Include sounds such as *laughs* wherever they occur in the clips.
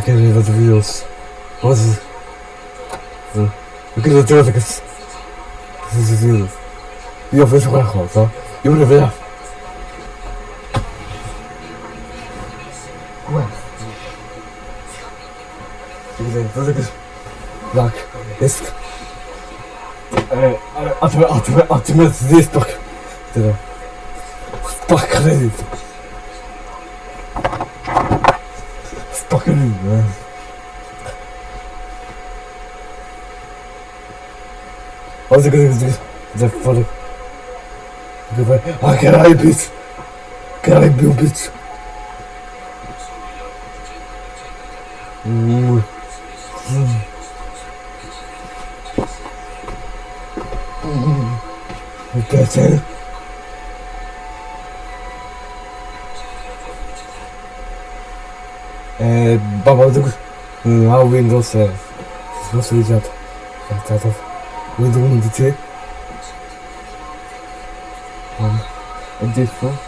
I can't even the videos. What is it? Uh, we kunnen natuurlijk eens. Dit is het Die of is gewoon groot, hoor. Je moet er weer af. Ik denk dat ik eens. Lak. Is het? Atme, atme, atme, dit pak. Dit pak krediet. What's it gonna do? The fuck? Goodbye. I can I beat! Can I build it? Babadook now Windows है इसमें सही जाता जाता था वो दोनों थे um and this one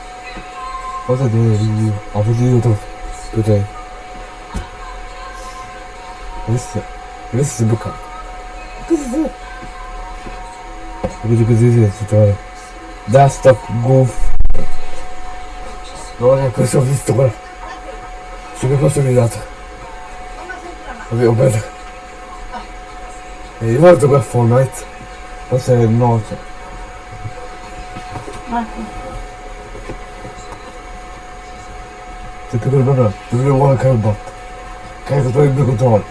also do a review of the YouTube today this this is a book this is it because this is a tutorial that's the goof Dobra, jakoś sobie z tego. Sobie po sobie lata. Bello E io guardo qua Fortnite Forse è noce Se tu quel bello Dove vuole che il bot Carico tutto il mio controllo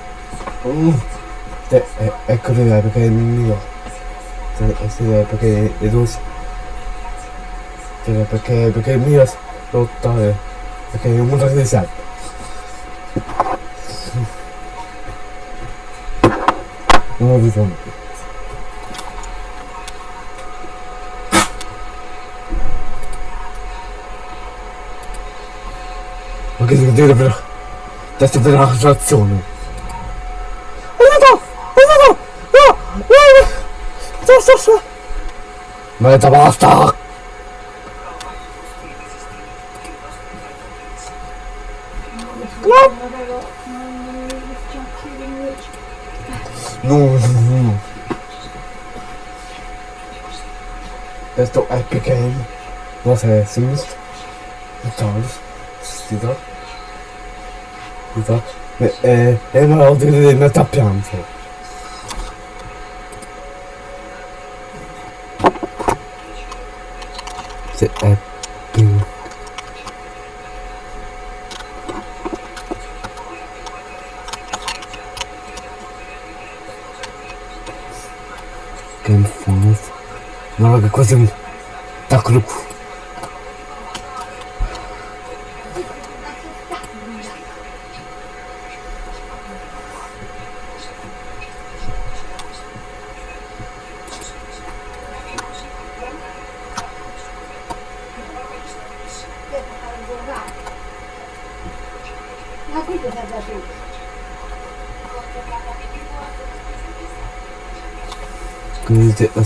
mm. Te, eh, ecco è perché è il mio. Se, se, perché è dosi cioè, perché, perché il mio lotta è perché è un mondo di sempre non ho bisogno più ma che devo dire però adesso per la situazione aiuto aiuto no no sto sto sto Meta basta esto hay que caer. No sé, sí. Charles, Sidor. Sidor. E, hemen aldığını ne tapacağım şey. Sit, uh, козым так люк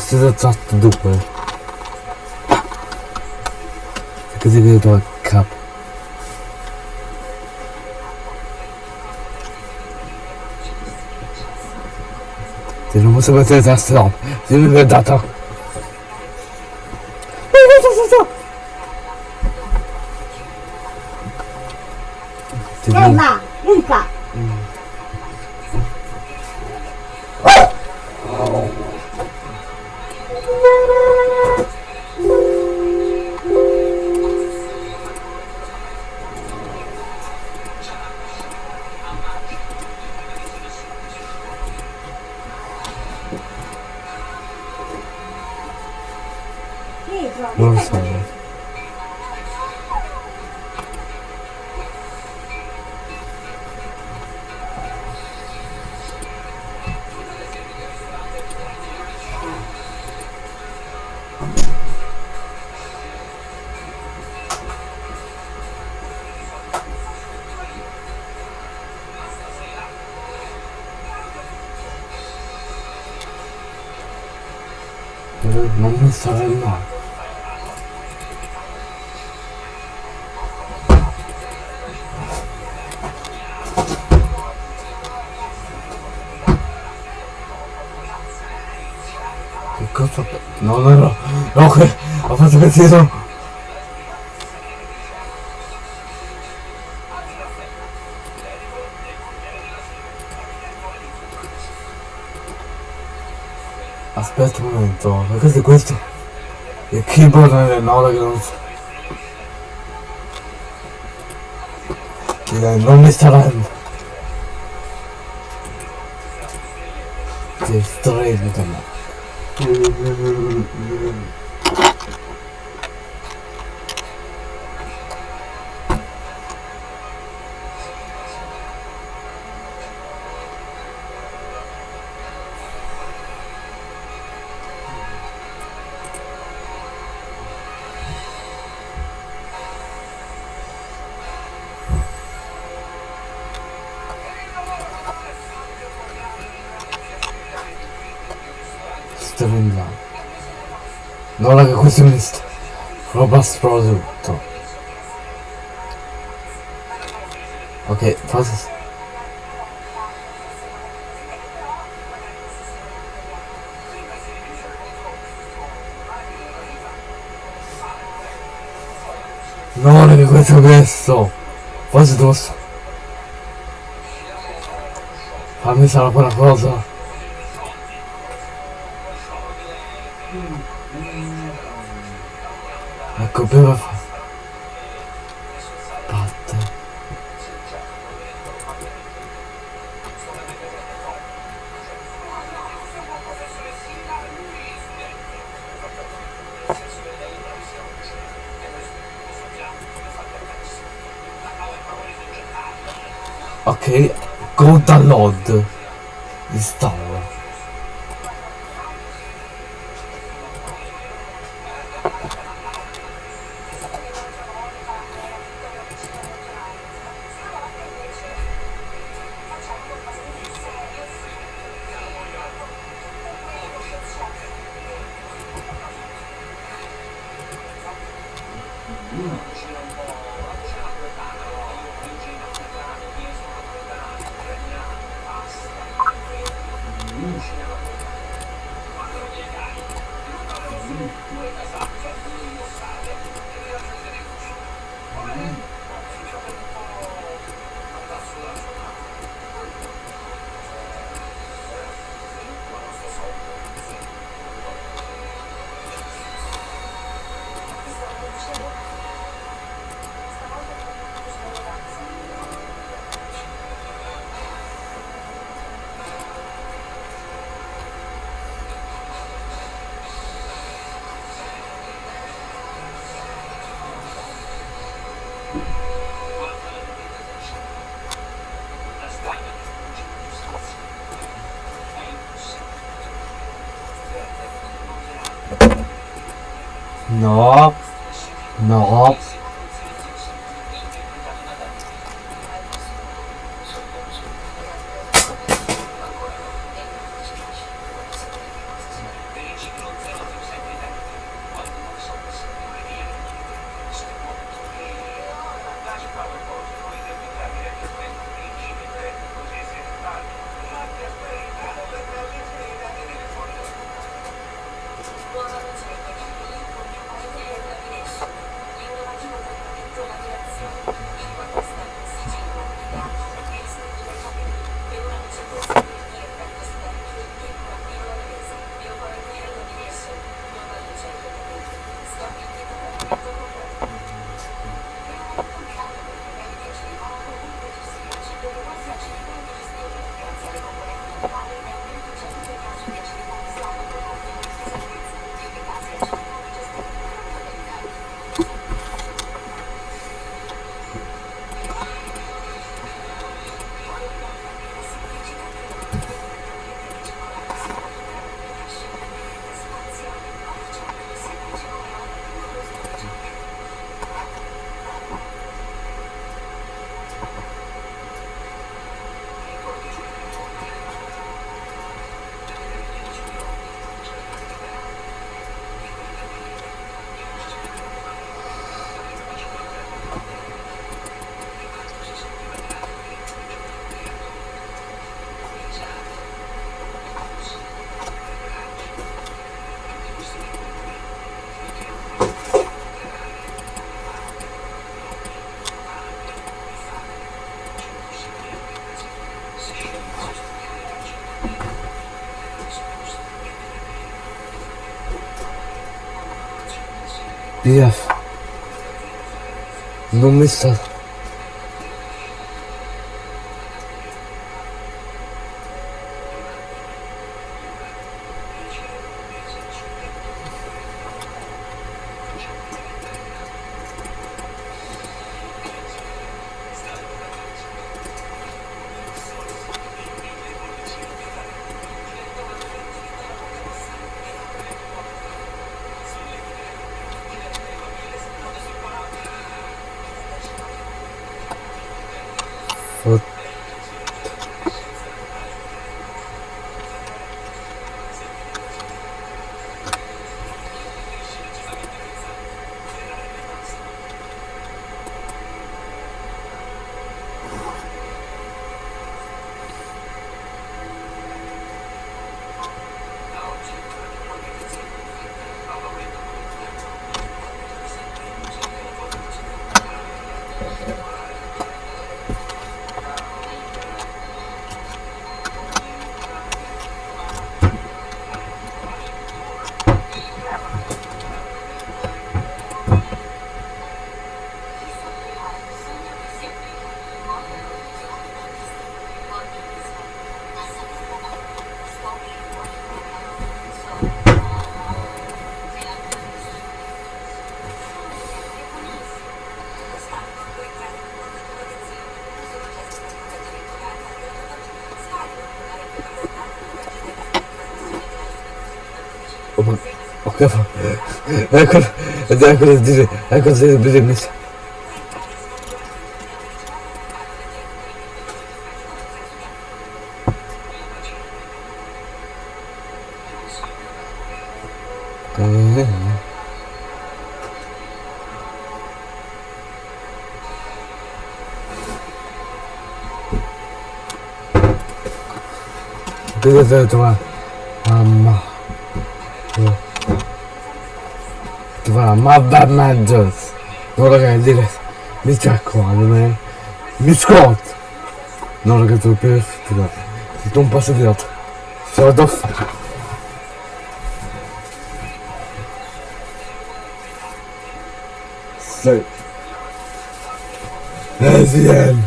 Sizə çatdı dupı. Theodore Cup. Senin bu sebeple ters devam. Senin. 너무 잘한다 그거 너나라. 어 아, 그래. 아파트가 뒤에서 queste queste il keyboard è un'ora che non che non mi saranno che stretto Pessimist. Robust Browser. Okay, was ist? No, ne, Rettung ist so. Was ist los? Haben wir es aber nach Hause? Quella cosa. Ecco, prima fa... Patte. Ok, go download. Installa. Días, no me está Aman. Ok yapalım. Herkes, herkes diri. Herkes diri birimiz. Trovare Mother Managers. Non ragazzi. Mi raccomando, man. Mi scotto. Non ragazzi, per fortuna. Si tu un passo di lato. Ciao, doff. Sei. Resident.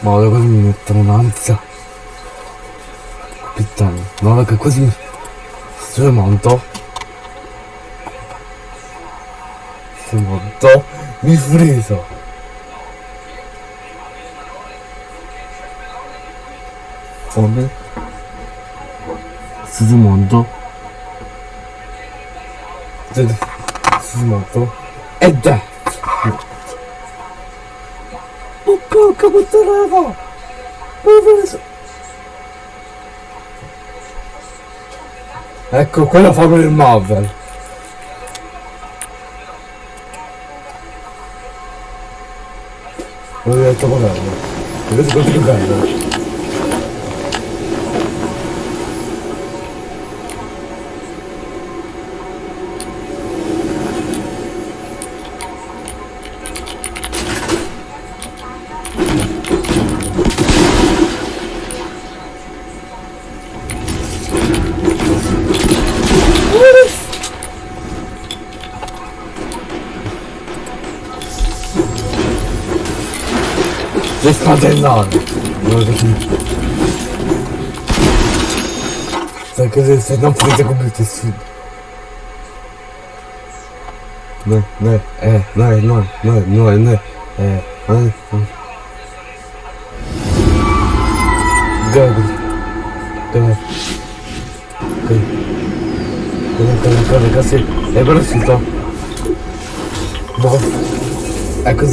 Ma ora così mi mettono un'ansia. Puttana, no raga così sul monto monto mi friso. Come? Sul monto e da oh porca puttana. Ecco, quello fa per il Marvel. 俺ういうところね。がやるね。Jest adrenalin. Może taki... Tak, że jest na. No, no, no, no, no, no, no, e, no, no. Gabi. Gabi. Gabi. Gabi, Gabi, Gabi, Gabi. E, proszę to. Bo... Jako.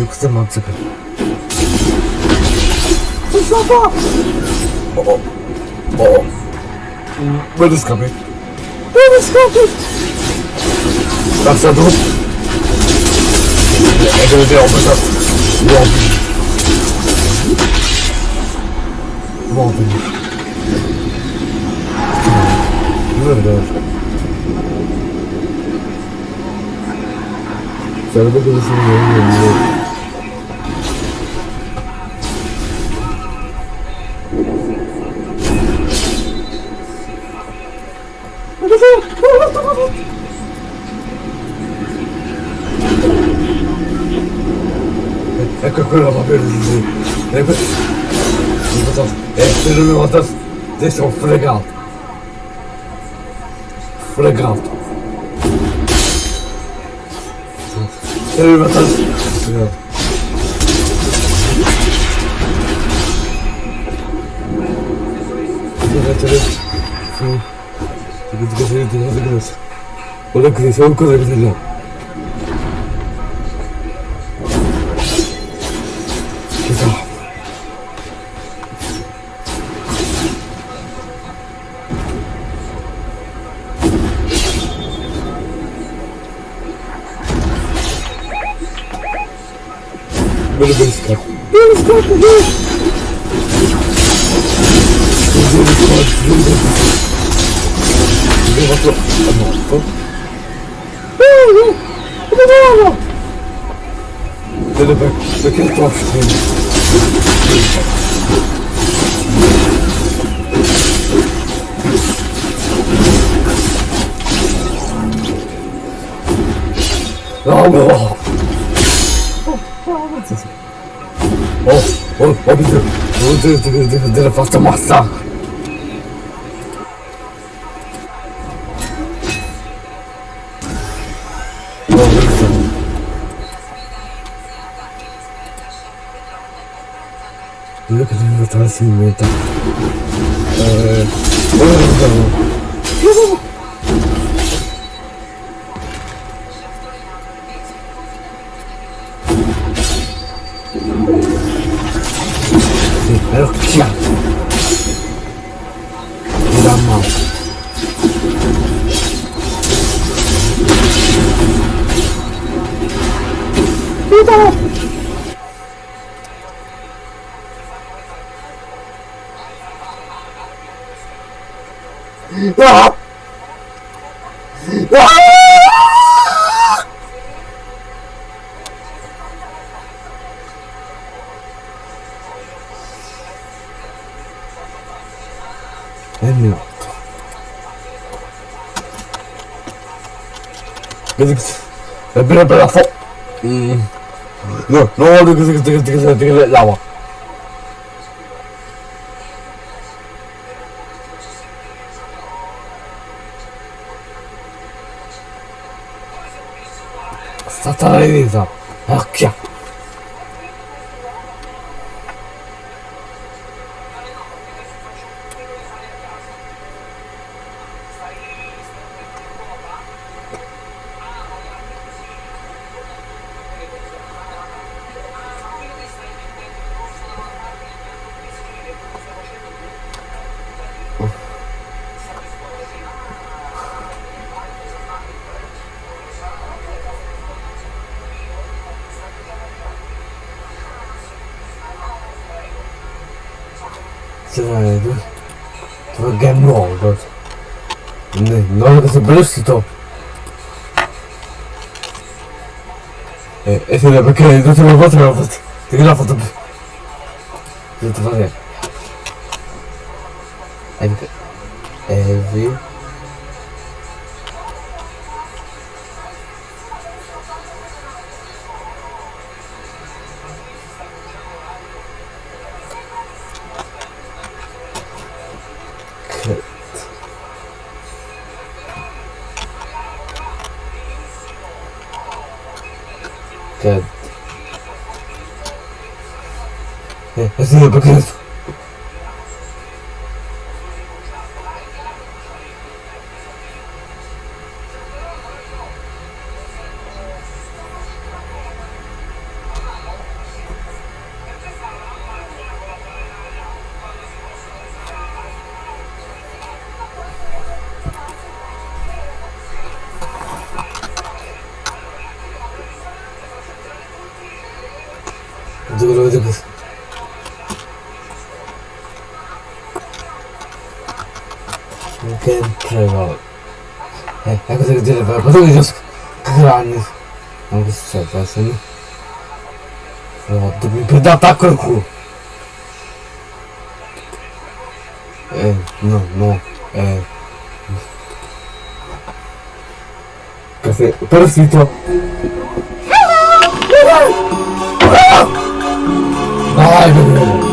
よくぞ満足おっおおどうですかねどうですかねラスタードえそれではおめでとうもうもうもうもうそれだけですね。kunnen we wat doen. Ik ben... Ik ben dat... Ik ben dat... Dit is gewoon flikkerd. Flikkerd. Ik ben dat... Ja. Ik heb het gezien, ik heb het gezien. Gelukkig is het ook gelukkig. 아, 매워. 어, 어, 어, 미드. 어, 드, 드, 드, 드, 박자 막상. 어, 그랬어. 이렇게 생각할 수 있는 거 lawa Satana Elisa. Ah, kia. lucido. Então. É, é assim, porque eu estou na volta, na volta. Tenho que dar a volta. Eu estou a fazer. É, é, Religious granic. Am găsit ce pasă, nu? Pe data cărcu. E, nu, nu, e. Ca să părăsit-o. Hello! Hello! Hello! Hello! Hello!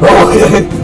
Vamos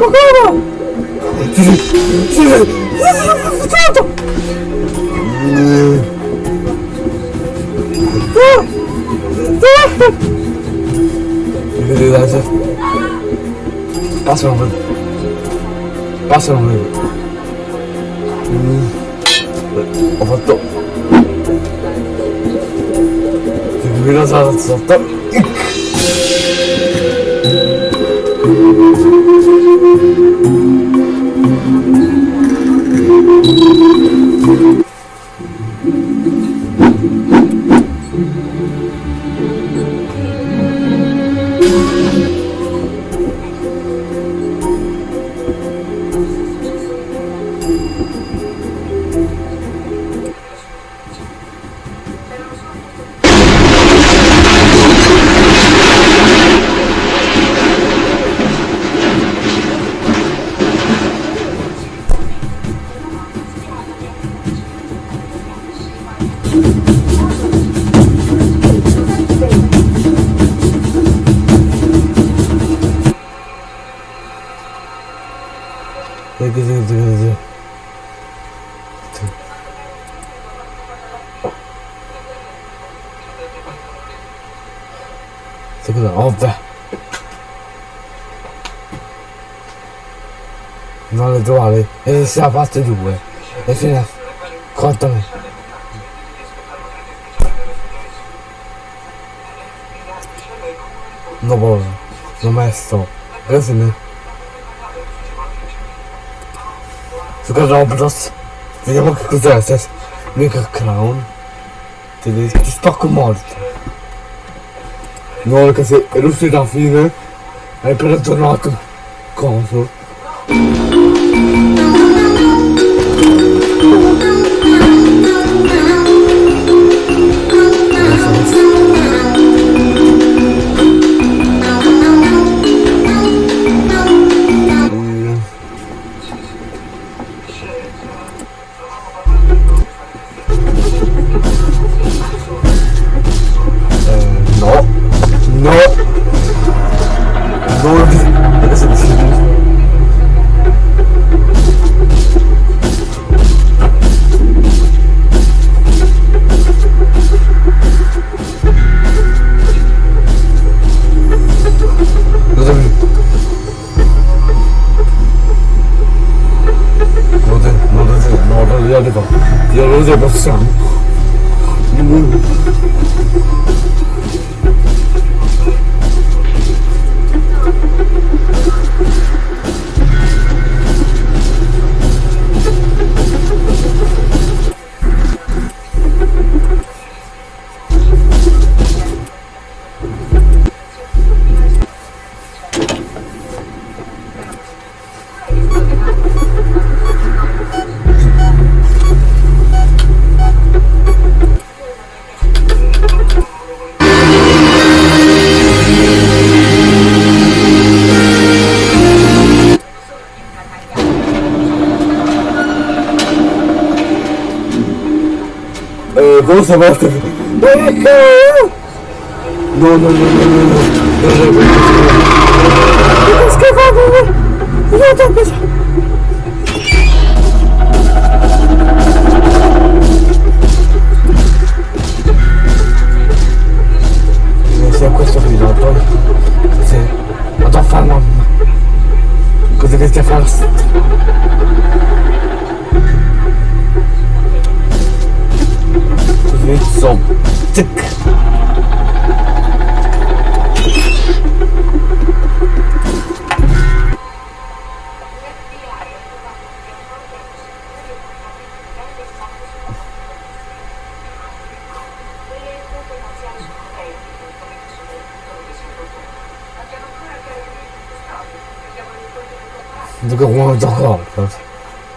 Pourquoi Passe mon vélo. Passe mon vélo. On va top. Tu un top. E se la parte due. E fino a... Contami. No posso. Non me sto. Così ne... Su Roblox. Vediamo che cos'è. Se... Mica clown. Ti, ti spacco morto. No, che se è l'uscita alla fine. Hai appena tornato. Coso. esa basta. No, no, no, no, no. no. Es que,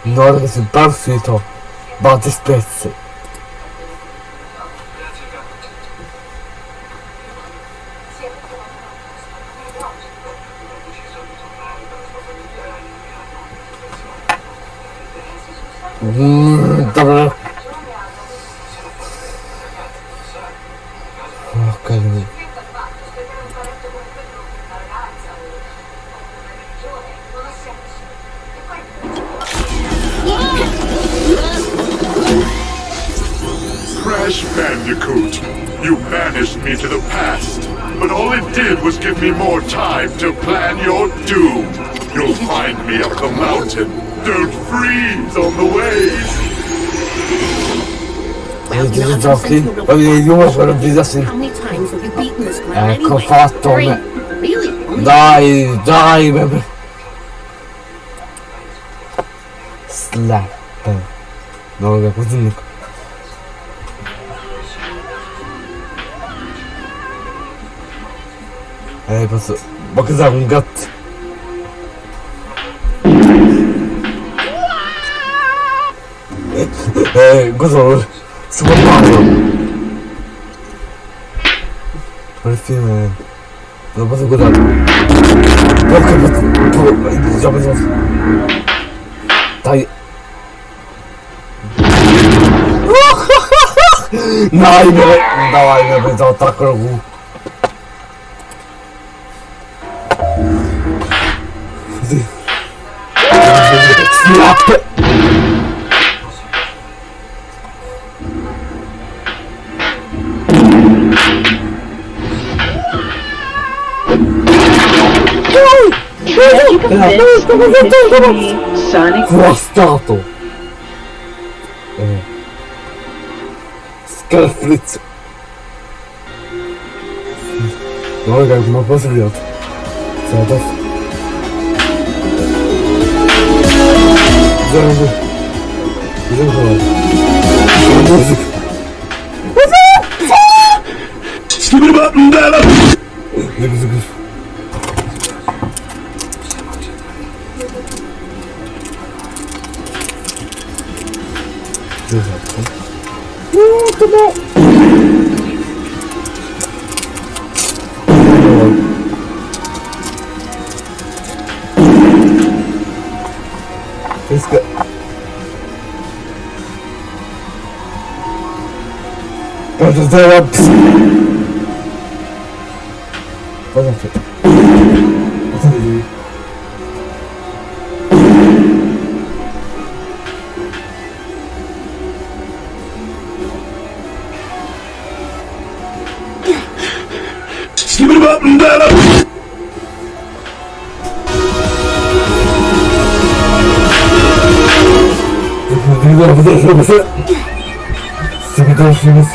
Non che sul partito batte spezzi. You beaten this ground Ecco fatto. Dai, dai, bebe. Slap. No, raga, così non... Eh, posso... Ma cos'è un gatto? Eh, cosa... dawaj, ja będę o trakogu. Snap! Prostato! com certeza. não Zero. não Zero. não bom! What is that up? Doesn't fit. Doesn't do. Give it up and down up! Sıkıntı olsunuz.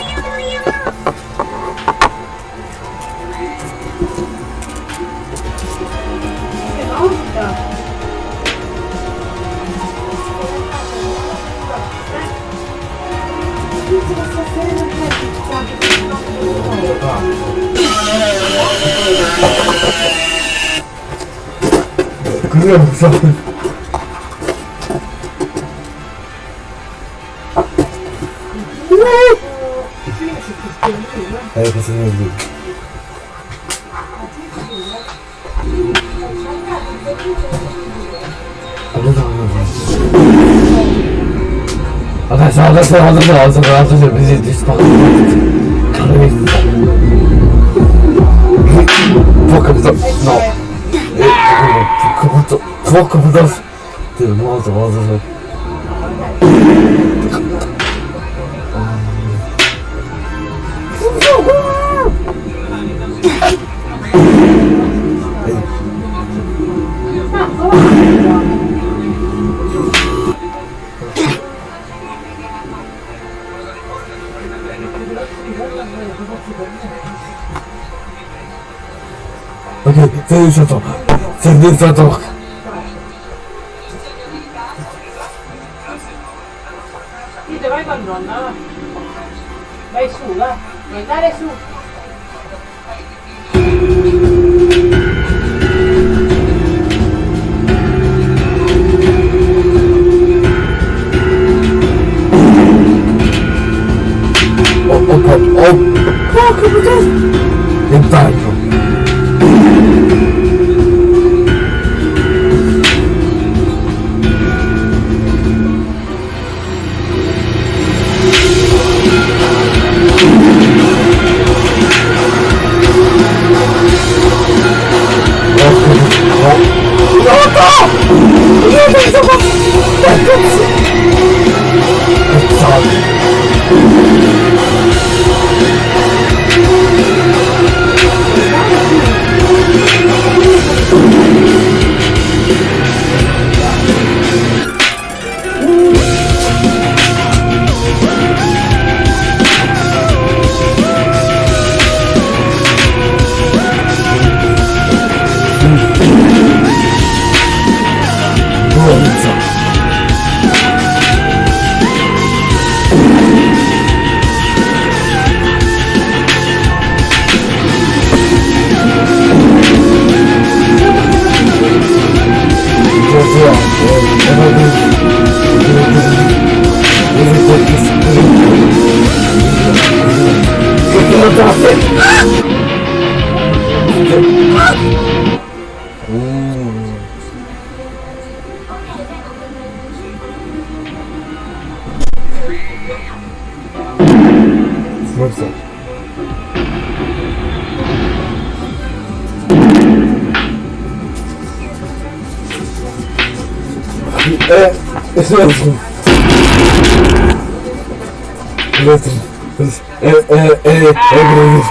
我可不打死！对，我打死！我打死！呜呼！哎！啊！OK，再战斗，再战斗！Dito kayo kang drone na. May sula. May naresu. Oh, oh, oh, oh! Oh, come on, guys! They died. 不要这么做！大哥，我杀了。Mestre, é, é, é, é grande.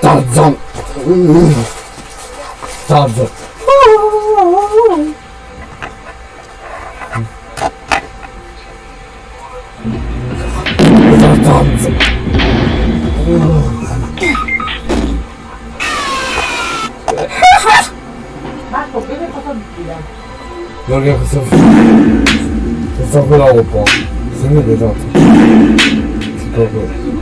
Tarzan. Tarzan. Tarzan. Voglio questo Questo qui la un po' Se mi vedete Tipo quello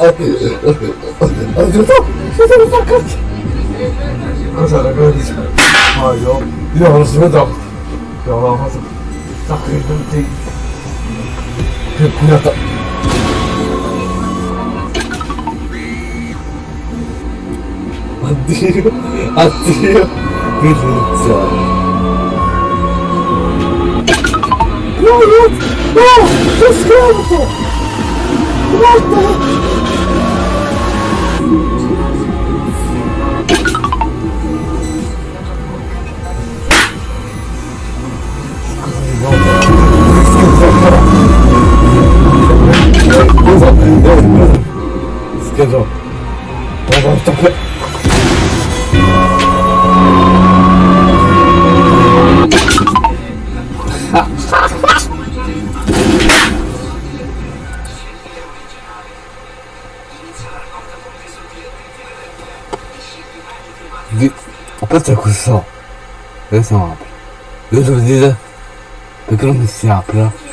아, 죄송, 죄송합니다. 감사합니다. 아, 요, 요, 알았습니다. 요, 와서 딱 그랬는데, 그, 그렸다. 안 들려, 안 들려. 그, 진짜. No, no, no, just go! What the? so. Adesso non apre adesso vedete perché non si apre eh.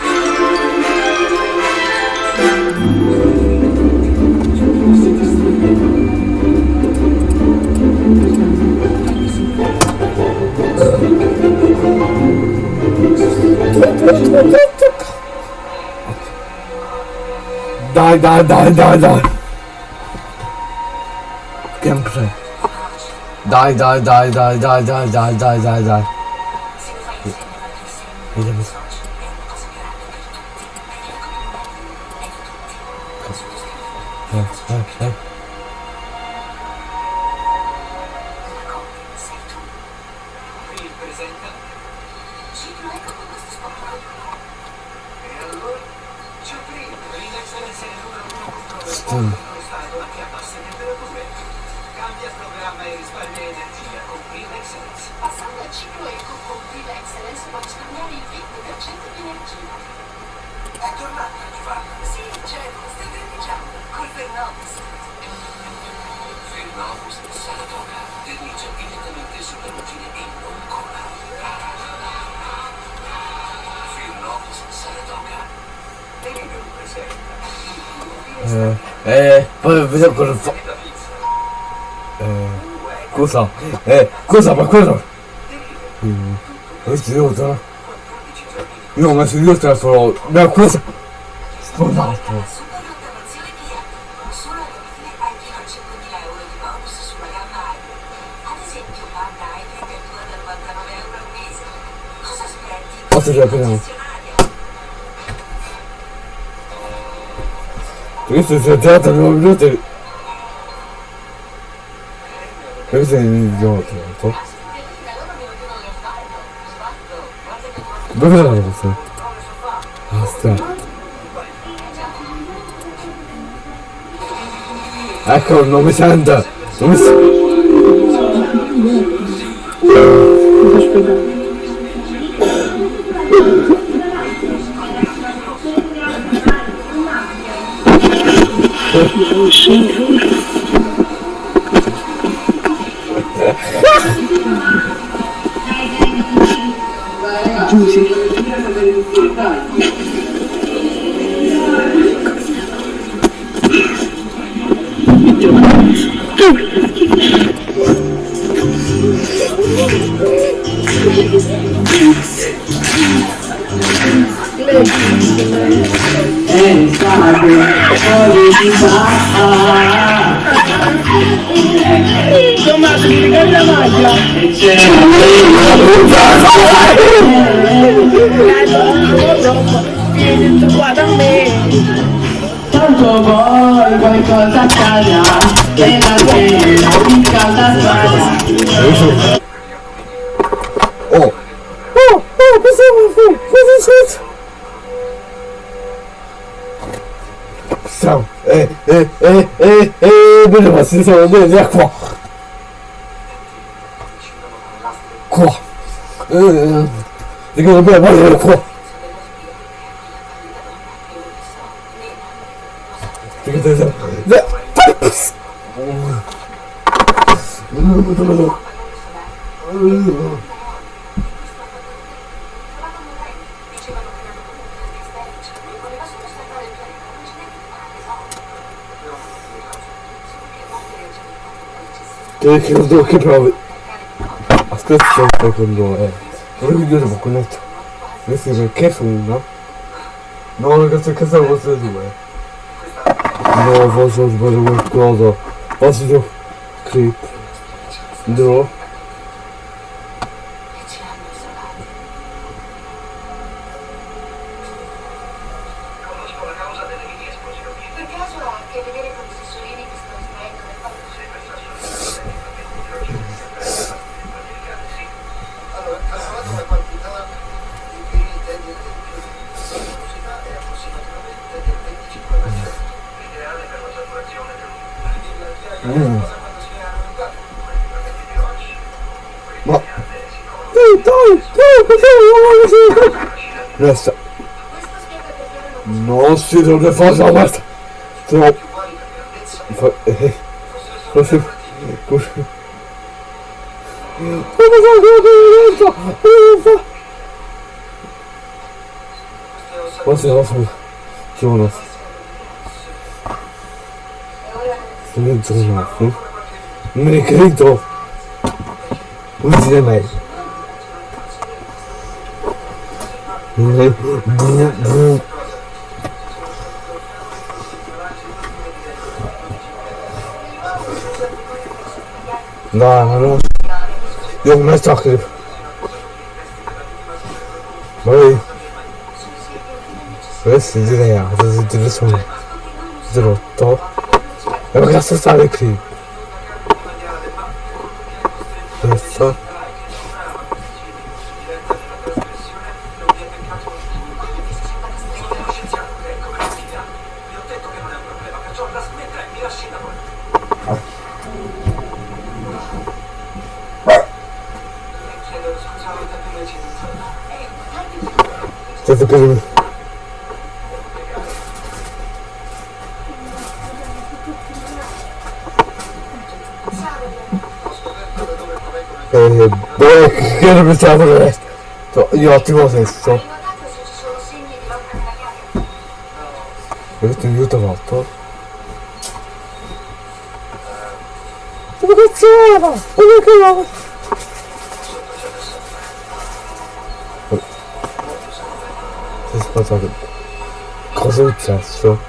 dai dai dai dai dai. die, die, die, die, die, die, die, die, die. su io trasformo una cosa Scusate. Posso già prima Questo si è tratto 9 minuti Questo è un idiota certo. Dove l'hai messo? Basta. Ecco il nome santa. Nome santa. Giusy. Tomás, ¿qué te canta más? con cosa calla, que la que no la sala. Oh! Oh! Oh! What's up, my friend? What's this? Sağ ol. Ee, e, e, e, e, böyle basın sen oldu ya kuah. Kuah. Ee, ne kadar böyle böyle kuah. che lo do che provi ascolta c'è un po' con due que é ma con questo questo perché su uno no questo è casa vostra due no forse ho sbagliato qualcosa posso creep no steht so eine Vollsammlung. So. Was ist. Gut. Was ist das mit Jonas? Du nimmst es nicht auf, ne? Nee, krieg doch! Wo ist der Mensch? Nee, 那，那又没咋的，喂，没事的呀，这是第二场，这个刀，要不他杀的快。Per... Eh, dove che non pensavo del resto? Io ottimo sesso. Hai notato se ci sono segni di lotta nella Questo aiuto fatto. Ma cazzo era? Ma che era? Das war so. Große Zerstörung.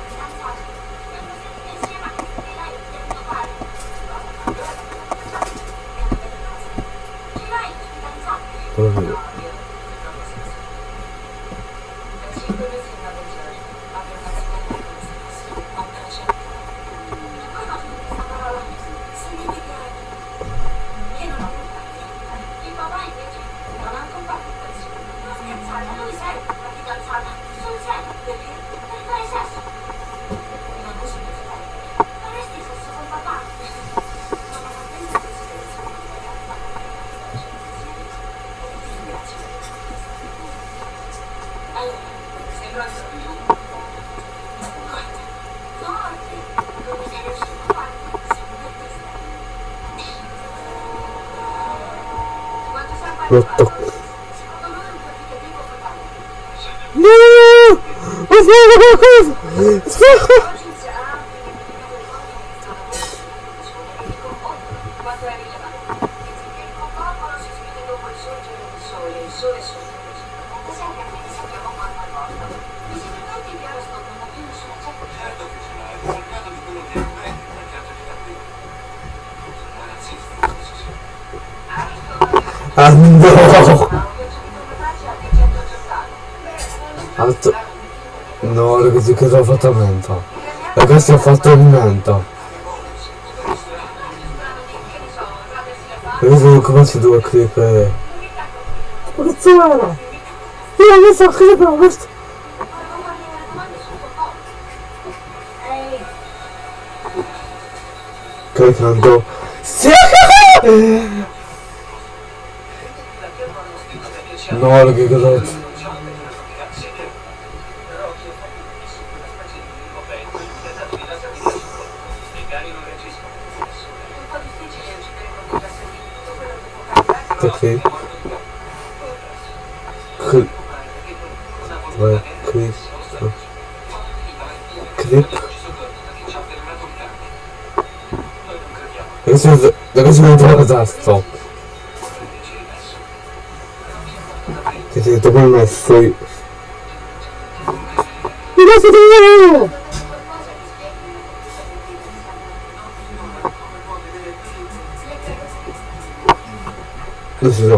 Слава Богу! Слава Богу! Ragazzi, che ho fatto a menta? Ragazzi, ho fatto il menta. Ragazzi, come si deve cliccare? Ma cazzo era? Io non so che abbiamo questo. Cliccando. Sì! No, raga, cosa This was the original disaster. This is the one I see. Yes, it is! This is a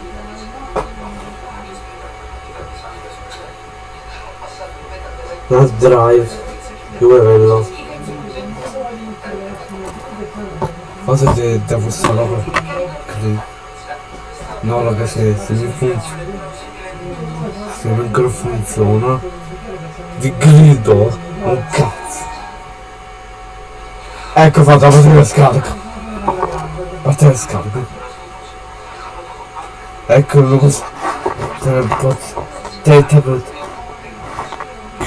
La drive. È quello? Cosa ti devo stare? così. No ragazzi, se mi funziona. Se il micro funziona. Vi grido un cazzo. Ecco fatto la batteria scarica. Batteria scarica. Ecco una cosa. Te tablet.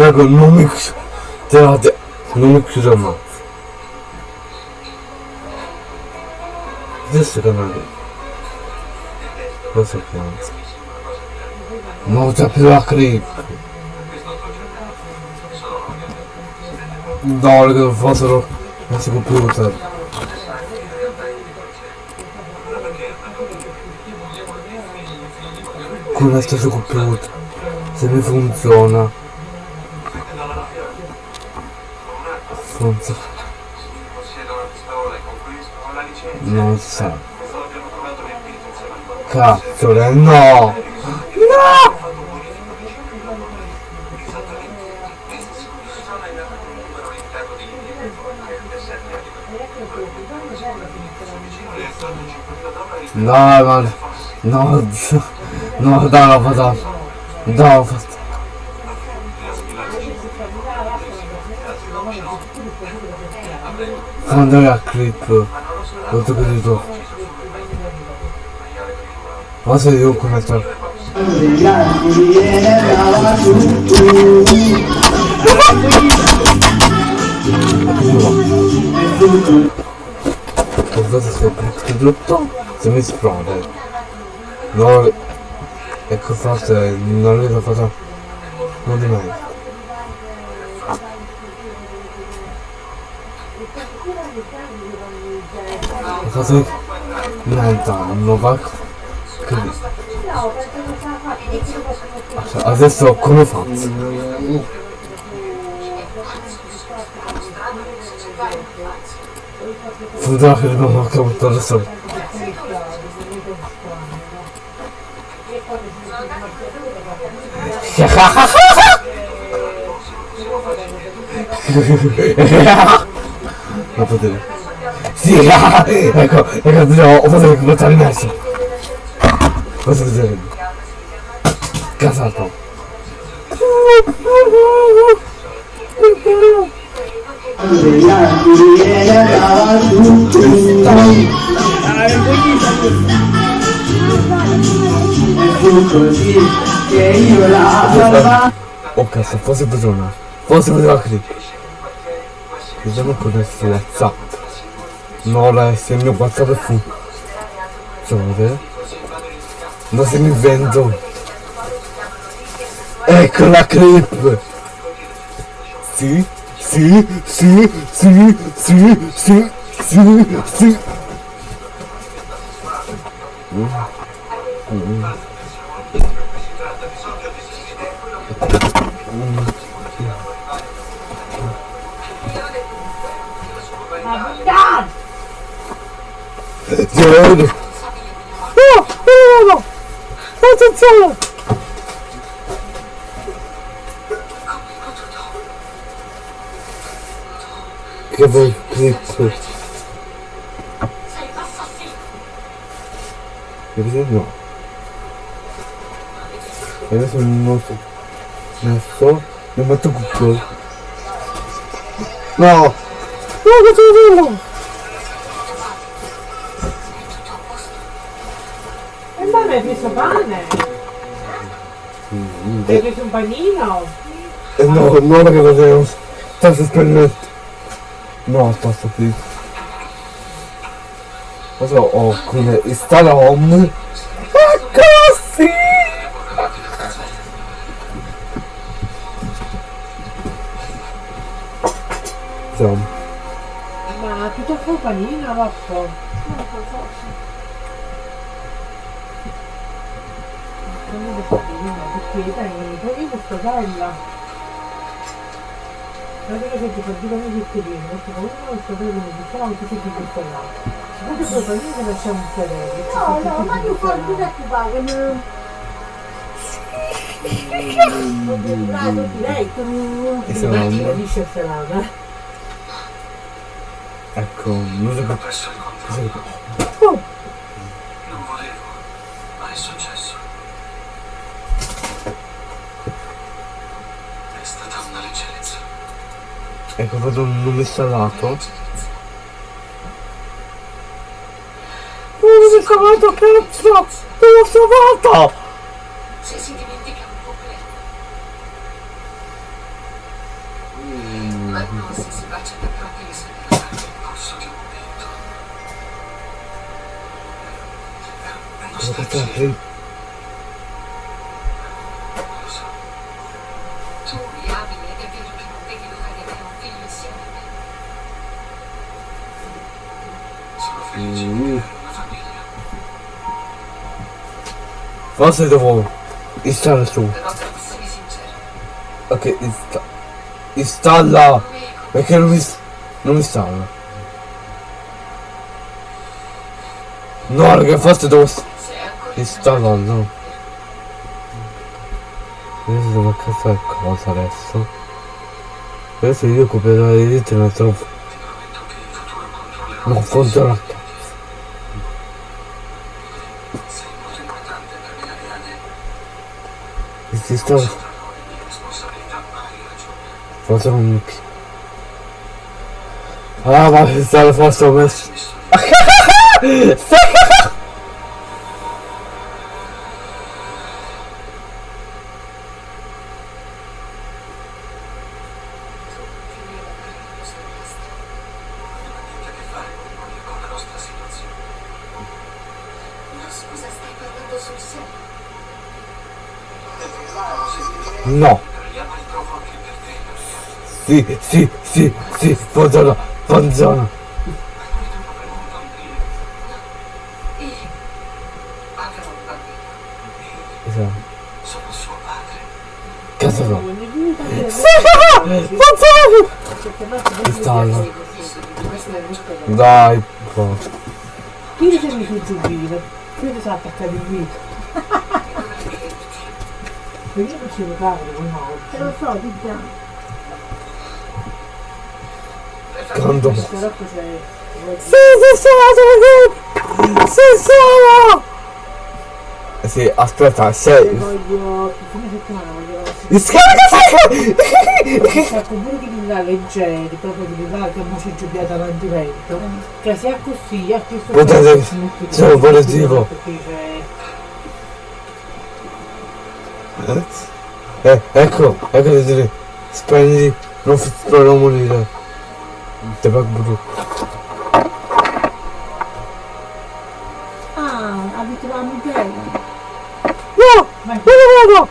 Não no mix terra no mixograma ですがなるまさかモーターピラクリープ da hora que eu faço eu consigo pilotar com esta jogo piloto se me funciona sappiamo. Non c'è più la creep. No, che fossero questo computer. Con lo stesso computer. Se mi funziona. Funziona. Possiedo una pistola e con questo ho la licenza. Non si sa. Questo l'abbiamo trovato nel pito insieme al corpo. Cazzo, eh, no! No! Esattamente. Questa zona è nata con un numero all'interno di che è il 7 No, man. No, no, dai, l'ho fatto. Dai, l'ho fatto. Quando è la clip? L'ho capito. Ma se io come sto... Guardate se il blutto se mi esplode. No, ecco forse non l'ho fatto. Non di mai. Piotrek Jajda, Nowak, Kryl. A ze co, Ha ha ha ha! Sì, ecco, ecco, ho fatto che in mezzo. Cosa vedere? Casato. Oh cazzo, forse bisogna. Forse bisogna clic. Vediamo cosa su WhatsApp. No, la il mio WhatsApp è fu. Facciamo vedere. Ma se mi vendo. Ecco la clip! Sì, sì, sì, sì, sì, sì, sì, sì. Giorgio! No! No! No! Attenzione! Che bel clip! Vedete? No. E adesso non so. Non so. Mi metto Google. No! No, che tu É um paninho. É No, não é que lo deus. Estás esperando. está estás aquí. Also, oh, cool. Ist da noch um? Kassi! So. Ma tutto fu panino, vaffo. No, perché dai, togli questa taglia. Ti fa dire come zuccherino, perché comunque non vedendo come si fa, non ti senti questo là. Guarda che panina che lasciamo un sedere. No, no, ma tu fai ma... Direi che. E dice salata. Ecco, musica. Presso il Cos'è? controllo. Non volevo, ma è successo. È stata una leggerezza. Vedo un nome salato. Oh, mi è salato, cazzo! L'ho salvato! Se si dimentica un problema. Mm. Ma non se si bacia da proprio le sue labbra. Corso di un momento. Nostalgia. sta aprendo? Lo so. Tu mi ami ed è vero che non vedi l'ora di avere un figlio insieme a me. Sono felice di Mm. avere una famiglia. Forse devo installare su. Ok, insta- installa! Perché non mi, non mi installa. No, raga, forse devo installarlo. Adesso devo fare cosa adesso? Adesso io in futuro controllerò. non funziona. Sei molto importante per me, Ariane. Si sta Sono le mie responsabilità, ma hai ragione. forse non mi pi- Ah ma installa forse ho sì, sì, sì, sì, funziona, funziona. Io. Esatto. Sono suo padre. Cazzo no. Installa. Dai, po'. Chi ti sei messo il giubbino? Ti sa attaccare il mito. Perché *laughs* non ci giocare con Te oggi? lo so, di già. Quando? Però c'è... Sì, sì, sono, ragazzi! Sì, sono! Eh Sì, aspetta, sei... Voglio... Fine settimana voglio... Scarica, Ecco, pure di villare leggeri, proprio di villare che mo ci giubbiate avanti vento. Che sia così, a questo metti sono tutto, positivo. Perché c'è... Eh, ecco, ecco spendi, non non morire. Va brutto. Ah, abituiamo bene. No! Ma Non lo vedo!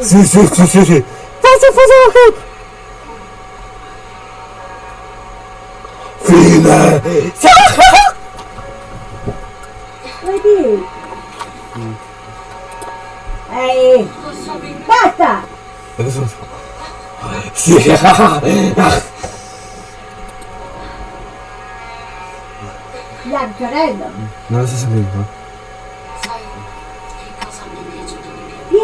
Sim, sim, sim, sim, sim. O quê? Fina! Oi, Bi. Hum. Aí. Basta! Sim, Tá chorando? Não, você.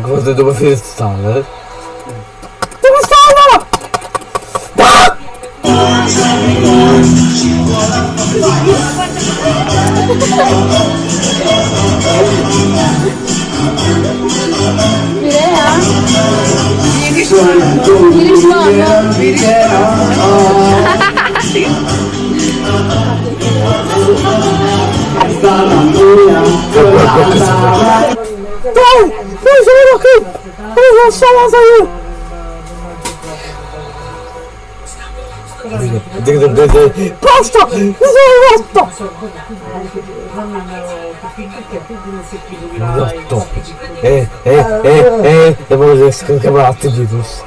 É que você deu uma sugestão, né? Vira! Vira! minha Dai! Dai, ajuda aqui! Olha as chamas aí! Basta! Basta! Basta! É, é, é, é, é, vamos ver se tem que acabar de luz.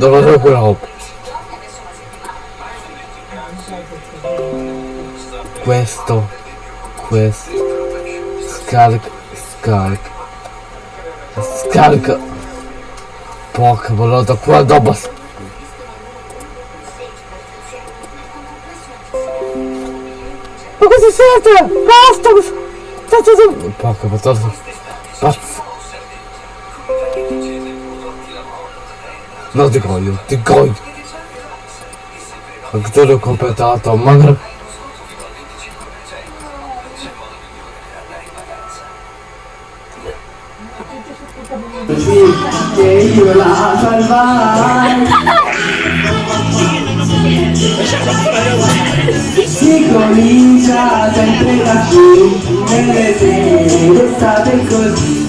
Sono quella roba? Questo, questo, scarica, scarica, scarica, porca volata, qua dopo. Ma cosa siete? Basta! Porca patata. Pazzo. No, ti coglio, ti coglio. Anche te l'ho completato, magari... che io la salvai si comincia sempre da qui nelle sere estate così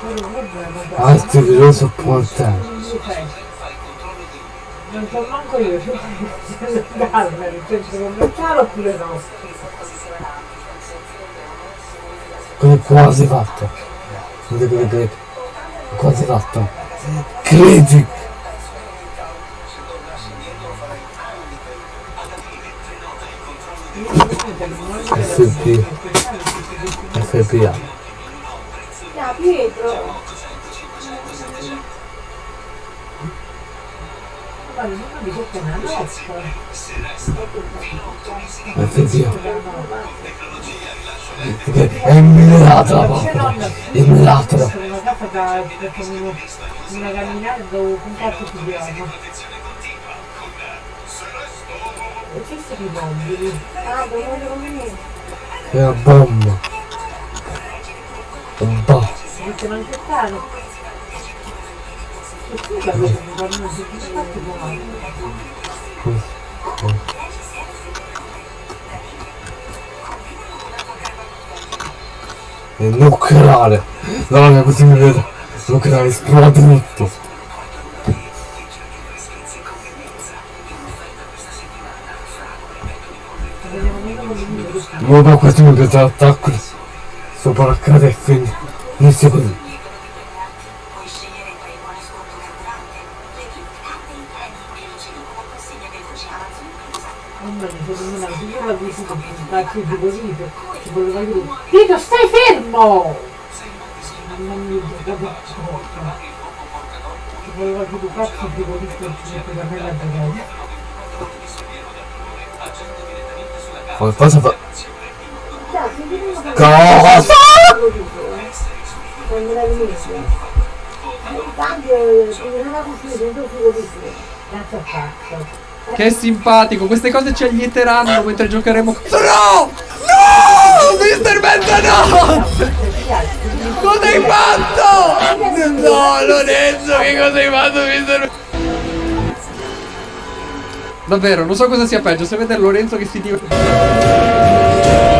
virus. il 10% dipende comunque come il 20% che poi a quello diverso. Quello il problema è che Atti virus portare. non. Non so manco io se andarmene, nel centro commerciale oppure no. Quasi fatto. Vedete quello che è quasi fatto. Credi! FP. FPA. Da Pietro. Ma non mi dico che è una nostra. FPA. Perché è immelata la papera. Immelata la Sono una casa da facciamo una camminata dove un cazzo ti diamo. Esistono i mobili. Ah, dove come me? È una bomba. Un po'. Si mettono anche caro. E tu da questo mi fanno soddisfatti buono. È nucleare. No, raga, così mi vedo. Nucleare, esplode tutto. No, ma questo mi piace l'attacco. Sopra la casa e quindi inizia così. Puoi scegliere tra i buoni sconto carburante, le gift card e i treni e riceve come consegna dei voci Amazon inclusa. Mamma mia, di così, ci voleva Tito, stai fermo! Dire un cazzo di ci mette da me la giocata. Qualcosa fa. Che Cosa? Inizia. Il cazzo. Che simpatico, queste cose ci allieteranno mentre giocheremo. No! No! Mister no! Cosa hai fatto? No, Lorenzo, che cosa hai fatto, Mister Davvero, non so cosa sia peggio, se vedere Lorenzo che si diverte.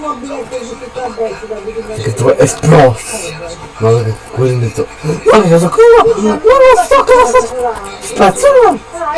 Mobiletta di tutto a destra, da vedere Che tu è esploso. Ma che quello ha detto. Che cosa qua? Non lo so cosa sta. Spazzato. Ah,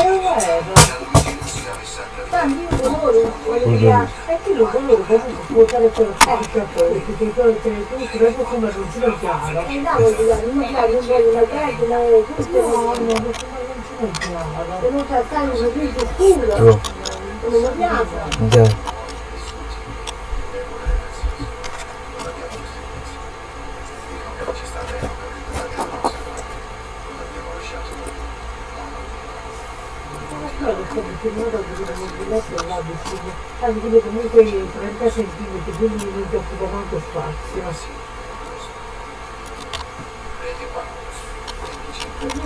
là vicino, anche comunque 30 cm, quindi non ti occupa tanto spazio.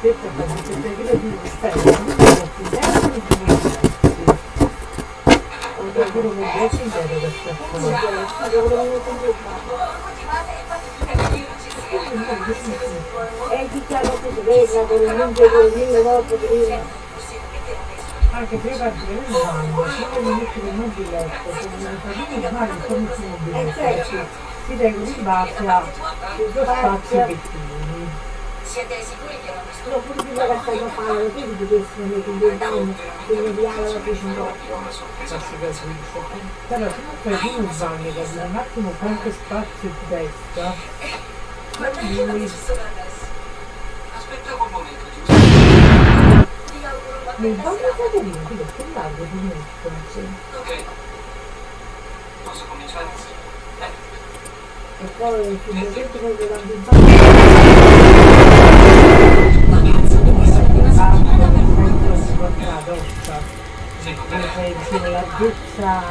E ti chiamo che veda con il lungo con il mille volte prima. Anche prima di il bagno, prima di mettere il mobiletto, con una famiglia male con il mobiletto, si deve ribattere i due spazi pettini. Siete sicuri che non mi No, pure prima che stai a fare, quindi ti devi mettere in bagno, quindi di ala la fece un po'. Però se non fai più un bagno, capire un attimo quanto spazio ti resta, quindi Aspettavo un momento, giusto? nel bagno caterino, quindi che lago di metto, sì. Ok. Posso cominciare? E poi il progetto con le lampi in bagno. La doccia,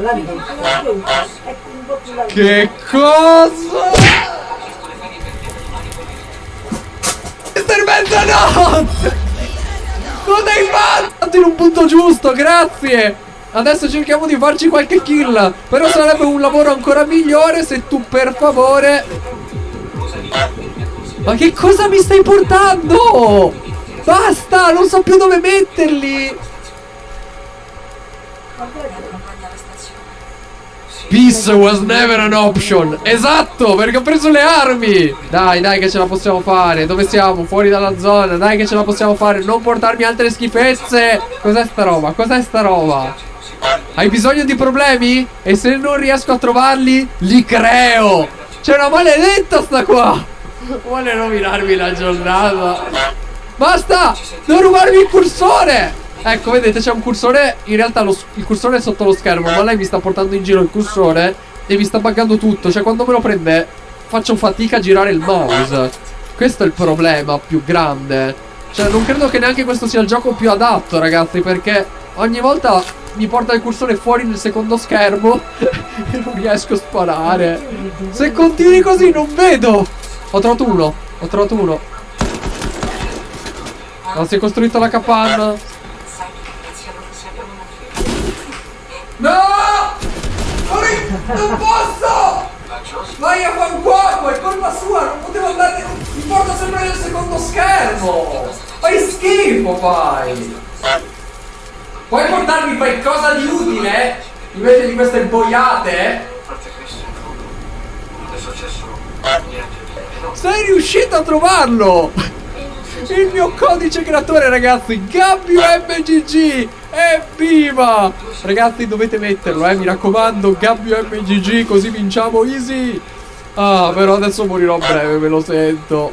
la doccia, è un po' più Che cosa? Mister Mezzanotte! Cosa hai fatto? In un punto giusto, grazie! Adesso cerchiamo di farci qualche kill. Però sarebbe un lavoro ancora migliore se tu per favore... Ma che cosa mi stai portando? Basta, non so più dove metterli. Peace was never an option. Esatto, perché ho preso le armi. Dai, dai, che ce la possiamo fare. Dove siamo? Fuori dalla zona. Dai, che ce la possiamo fare. Non portarmi altre schifezze. Cos'è sta roba? Cos'è sta roba? Hai bisogno di problemi? E se non riesco a trovarli, li creo. C'è una maledetta sta qua. Vuole rovinarmi la giornata. Basta! Non rubarmi il cursore! Ecco, vedete, c'è un cursore. In realtà lo il cursore è sotto lo schermo, ma lei mi sta portando in giro il cursore e mi sta buggando tutto. Cioè, quando me lo prende, faccio fatica a girare il mouse. Questo è il problema più grande. Cioè, non credo che neanche questo sia il gioco più adatto, ragazzi, perché ogni volta mi porta il cursore fuori nel secondo schermo *laughs* e non riesco a sparare. Se continui così, non vedo. Ho trovato uno. Ho trovato uno. Non si è costruito la capanna. No! Non posso! Vai a fare un cuoco, è colpa sua, non potevo andare. Mi porta sempre nel secondo schermo! Fai schifo, fai! Puoi portarmi qualcosa di utile? Invece di queste boiate? No. Sei riuscito a trovarlo! Il mio codice creatore, ragazzi, Gabbio MGG! Evviva! Ragazzi, dovete metterlo, eh, mi raccomando, Gabbio MGG, così vinciamo easy! Ah, però adesso morirò a breve, me lo sento.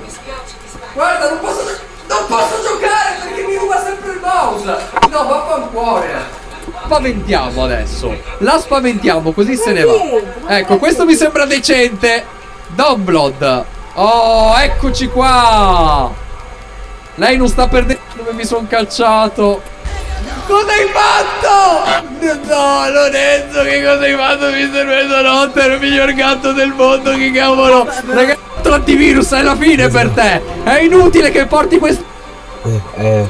Guarda, non posso, non posso giocare perché mi ruba sempre il mouse! No, vaffancuore! Spaventiamo adesso. La spaventiamo, così se ne va. Ecco, questo mi sembra decente. Download. Oh, eccoci qua. Lei non sta perdendo dove mi sono calciato. Cosa hai fatto? No, Lorenzo, che cosa hai fatto, Mister Mesonotte? È il miglior gatto del mondo, che cavolo. Ragazzi, l'antivirus è la fine per te. È inutile che porti questo... Eh, eh,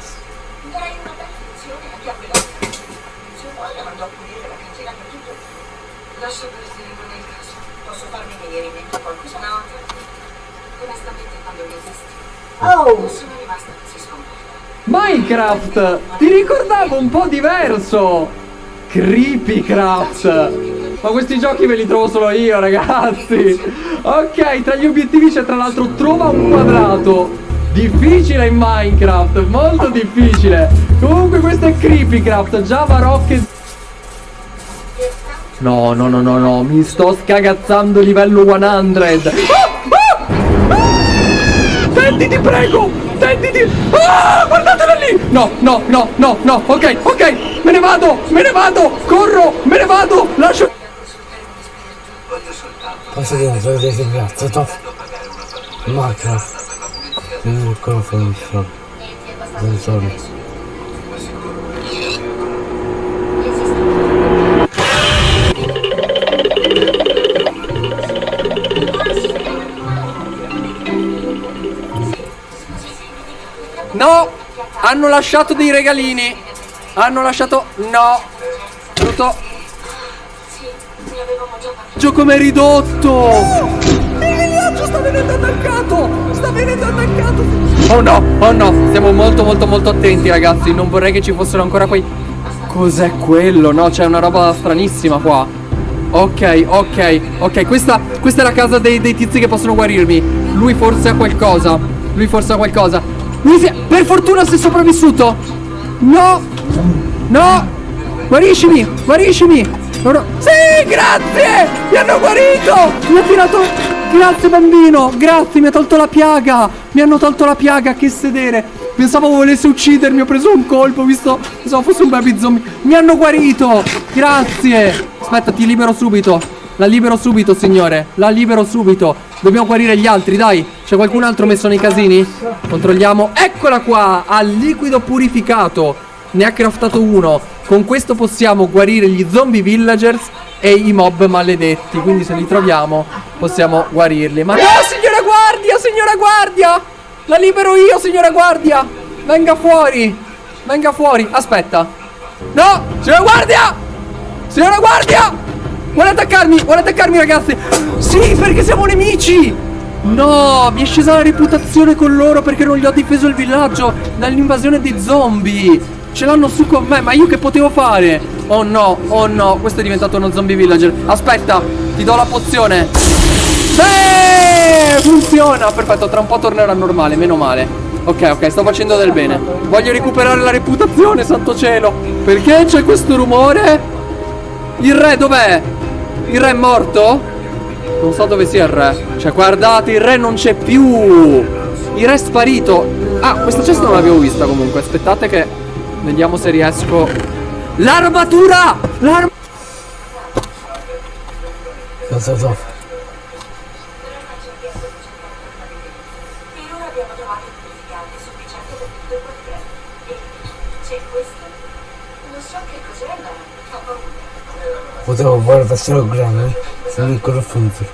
Oh! Minecraft! Ti ricordavo un po' diverso! Creepycraft! Ma questi giochi ve li trovo solo io, ragazzi! Ok, tra gli obiettivi c'è tra l'altro trova un quadrato. Difficile in Minecraft, molto difficile. Comunque questo è Creepycraft, Java Rocket. No, no, no, no, no, mi sto scagazzando livello 100. Ah! Ah! Ah! Tenditi, prego! Tenditi! Ah, guardatela lì! No, no, no, no, no, ok, ok, me ne vado, me ne vado, corro, me ne vado, lascio... Posso dire, sono cazzo, top. Minecraft. Non ancora finisco. Non sono. No! Hanno lasciato dei regalini! Hanno lasciato... No! Brutto... Gioco come ridotto! Il villaggio sta venendo attaccato! Sta venendo attaccato! Oh no, oh no! Stiamo molto molto molto attenti ragazzi! Non vorrei che ci fossero ancora quei... Cos'è quello? No, c'è una roba stranissima qua. Ok, ok, ok, questa, questa è la casa dei, dei tizi che possono guarirmi. Lui forse ha qualcosa. Lui forse ha qualcosa. Per fortuna è sopravvissuto! No! No! Guariscimi! Guariscimi! Loro... Sì, grazie! Mi hanno guarito! Mi ha tirato... Grazie bambino! Grazie, mi ha tolto la piaga! Mi hanno tolto la piaga, che sedere! Pensavo volesse uccidermi, ho preso un colpo, visto... Pensavo fosse un baby zombie. Mi hanno guarito! Grazie! Aspetta, ti libero subito. La libero subito, signore. La libero subito. Dobbiamo guarire gli altri, dai. C'è qualcun altro messo nei casini? Controlliamo. Eccola qua! Al liquido purificato. Ne ha craftato uno. Con questo possiamo guarire gli zombie villagers e i mob maledetti. Quindi se li troviamo possiamo guarirli. Ma no, signora guardia, signora guardia! La libero io, signora guardia! Venga fuori! Venga fuori! Aspetta! No! Signora guardia! Signora guardia! Vuole attaccarmi! Vuole attaccarmi ragazzi! Sì, perché siamo nemici! No, mi è scesa la reputazione con loro perché non gli ho difeso il villaggio dall'invasione dei zombie! Ce l'hanno su con me, ma io che potevo fare? Oh no, oh no, questo è diventato uno zombie villager. Aspetta, ti do la pozione. Sì, funziona. Perfetto, tra un po' tornerà normale, meno male. Ok, ok, sto facendo del bene. Voglio recuperare la reputazione, santo cielo. Perché c'è questo rumore? Il re dov'è? Il re è morto? Non so dove sia il re. Cioè, guardate, il re non c'è più. Il re è sparito. Ah, questa cesta non l'avevo vista comunque. Aspettate che Vediamo se riesco L'armatura L'armatura podał Warwarsza ogromny, same kolofundry.